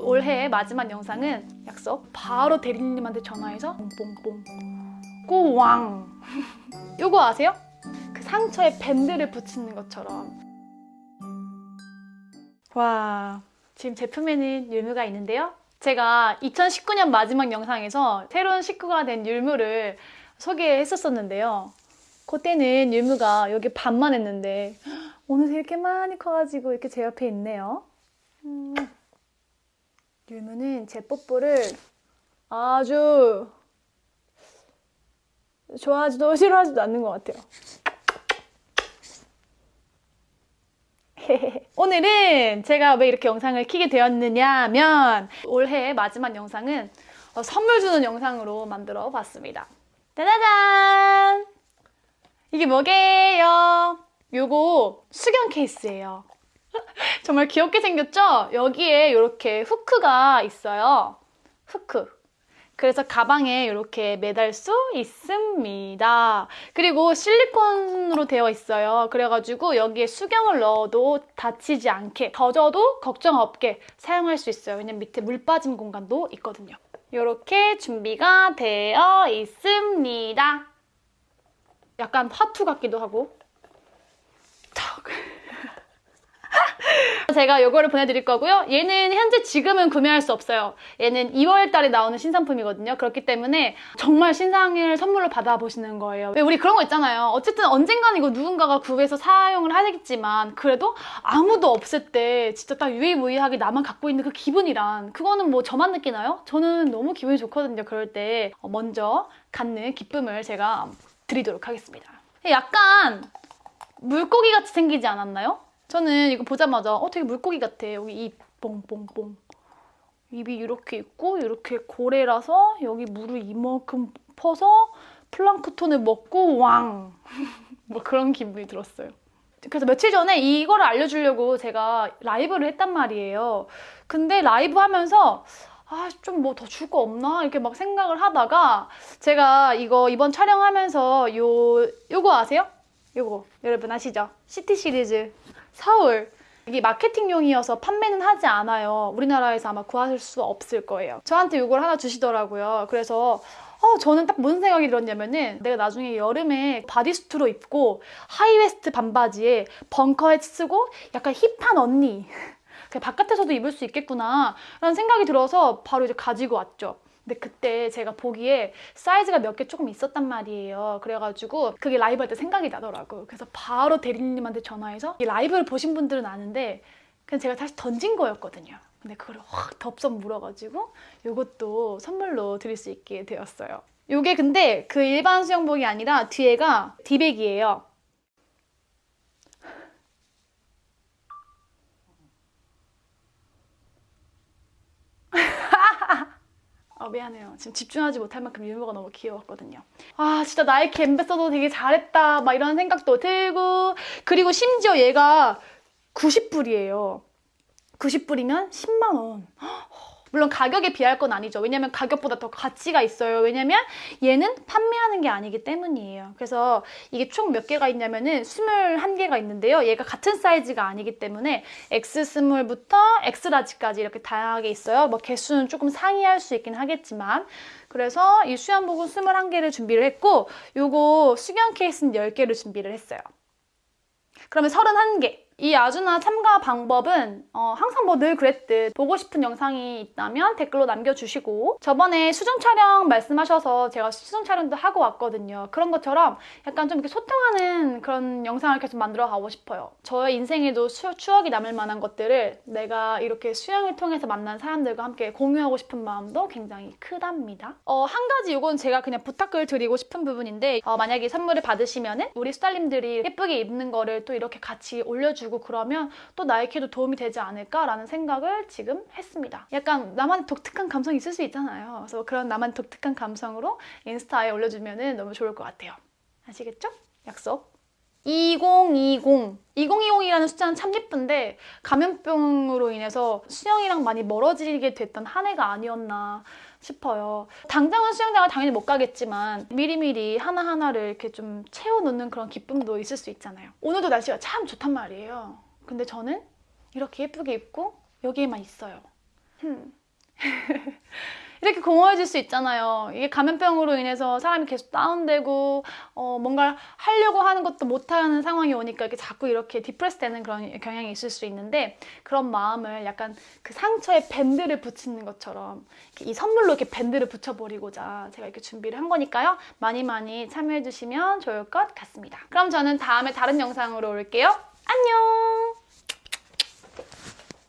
올해의 마지막 영상은 약속. 바로 대리님한테 전화해서 뽕뽕뽕. 꼬왕. 요거 아세요? 그 상처에 밴드를 붙이는 것처럼. 와 지금 제품에는 율무가 있는데요. 제가 2019년 마지막 영상에서 새로운 식구가 된 율무를 소개했었었는데요. 그때는 율무가 여기 반만 했는데 어느새 이렇게 많이 커가지고 이렇게 제 옆에 있네요. 음. 율무는 제 뽀뽀를 아주 좋아하지도 싫어하지도 않는 것 같아요. 오늘은 제가 왜 이렇게 영상을 키게 되었느냐면 올해 마지막 영상은 어, 선물 주는 영상으로 만들어 봤습니다. 짜자잔! 이게 뭐게요? 요거 수경 케이스예요. 정말 귀엽게 생겼죠? 여기에 이렇게 후크가 있어요. 후크. 그래서 가방에 이렇게 매달 수 있습니다. 그리고 실리콘으로 되어 있어요. 그래가지고 여기에 수경을 넣어도 다치지 않게 젖어도 걱정 없게 사용할 수 있어요. 왜냐면 밑에 물 빠진 공간도 있거든요. 이렇게 준비가 되어 있습니다. 약간 화투 같기도 하고 제가 이거를 보내드릴 거고요. 얘는 현재 지금은 구매할 수 없어요. 얘는 2월 달에 나오는 신상품이거든요. 그렇기 때문에 정말 신상을 선물로 받아보시는 거예요. 왜 우리 그런 거 있잖아요. 어쨌든 언젠간 이거 누군가가 구해서 사용을 하겠지만 그래도 아무도 없을 때 진짜 딱 유일무이하게 나만 갖고 있는 그 기분이란 그거는 뭐 저만 느끼나요? 저는 너무 기분이 좋거든요. 그럴 때 먼저 갖는 기쁨을 제가 드리도록 하겠습니다. 약간 물고기 같이 생기지 않았나요? 저는 이거 보자마자 어 되게 물고기 같아. 여기 입 뽕뽕뽕. 입이 이렇게 있고 이렇게 고래라서 여기 물을 이만큼 퍼서 플랑크톤을 먹고 왕! 뭐 그런 기분이 들었어요. 그래서 며칠 전에 이거를 알려주려고 제가 라이브를 했단 말이에요. 근데 라이브 하면서 아, 좀 뭐 더 줄 거 없나? 이렇게 막 생각을 하다가 제가 이거 이번 촬영하면서 요, 요거 아세요? 요거 여러분 아시죠? City Series 서울 이게 마케팅용이어서 판매는 하지 않아요. 우리나라에서 아마 구하실 수 없을 거예요. 저한테 이걸 하나 주시더라고요. 그래서 어, 저는 딱 무슨 생각이 들었냐면은 내가 나중에 여름에 bodysuit로 입고 high waist 반바지에 벙커헤 쓰고 약간 hip한 언니 바깥에서도 입을 수 있겠구나 라는 생각이 들어서 바로 이제 가지고 왔죠. 근데 그때 제가 보기에 사이즈가 몇 개 조금 있었단 말이에요. 그래가지고 그게 라이브 할 때 생각이 나더라고요. 그래서 바로 대리님한테 전화해서 이 라이브를 보신 분들은 아는데 그냥 제가 다시 던진 거였거든요. 근데 그걸 확 덥석 물어가지고 이것도 선물로 드릴 수 있게 되었어요. 이게 근데 그 일반 수영복이 아니라 뒤에가 디백이에요. 어, 미안해요. 지금 집중하지 못할 만큼 유머가 너무 귀여웠거든요. 아 진짜 나이키 ambassador 되게 잘했다 막 이런 생각도 들고 그리고 심지어 얘가 90불이에요. 90불이면 10만 원. 물론 가격에 비할 건 아니죠. 왜냐면 가격보다 더 가치가 있어요. 왜냐면 얘는 판매하는 게 아니기 때문이에요. 그래서 이게 총 몇 개가 있냐면은 21개가 있는데요. 얘가 같은 사이즈가 아니기 때문에 X 스몰부터 X 라지까지 이렇게 다양하게 있어요. 뭐 개수는 조금 상이할 수 있긴 하겠지만 그래서 이 수영복은 21개를 준비를 했고 요거 수경 케이스는 10개를 준비를 했어요. 그러면 31개. 이 아주나 참가 방법은 어, 항상 뭐 늘 그랬듯 보고 싶은 영상이 있다면 댓글로 남겨주시고 저번에 수정 촬영 말씀하셔서 제가 수정 촬영도 하고 왔거든요. 그런 것처럼 약간 좀 이렇게 소통하는 그런 영상을 계속 만들어 가고 싶어요. 저의 인생에도 수, 추억이 남을 만한 것들을 내가 이렇게 수영을 통해서 만난 사람들과 함께 공유하고 싶은 마음도 굉장히 크답니다. 어, 한 가지 이건 제가 그냥 부탁을 드리고 싶은 부분인데 어, 만약에 선물을 받으시면 은 우리 스타일님들이 예쁘게 입는 거를 또 이렇게 같이 올려주고 그러면 또 나에게도 도움이 되지 않을까라는 생각을 지금 했습니다. 약간 나만의 독특한 감성이 있을 수 있잖아요. 그래서 그런 나만의 독특한 감성으로 인스타에 올려주면 너무 좋을 것 같아요. 아시겠죠? 약속. 2020 2020이라는 숫자는 참 예쁜데 감염병으로 인해서 수영이랑 많이 멀어지게 됐던 한 해가 아니었나 싶어요. 당장은 수영장을 당연히 못 가겠지만 미리미리 하나하나를 이렇게 좀 채워놓는 그런 기쁨도 있을 수 있잖아요. 오늘도 날씨가 참 좋단 말이에요. 근데 저는 이렇게 예쁘게 입고 여기에만 있어요. 음. 이렇게 공허해질 수 있잖아요. 이게 감염병으로 인해서 사람이 계속 다운되고 어, 뭔가 하려고 하는 것도 못하는 상황이 오니까 이렇게 자꾸 이렇게 depress 되는 그런 경향이 있을 수 있는데 그런 마음을 약간 그 상처에 밴드를 붙이는 것처럼 이 선물로 이렇게 밴드를 붙여버리고자 제가 이렇게 준비를 한 거니까요. 많이 많이 참여해 주시면 좋을 것 같습니다. 그럼 저는 다음에 다른 영상으로 올게요. 안녕!